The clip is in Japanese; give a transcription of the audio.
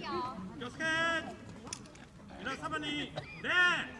気をつけ皆様に礼。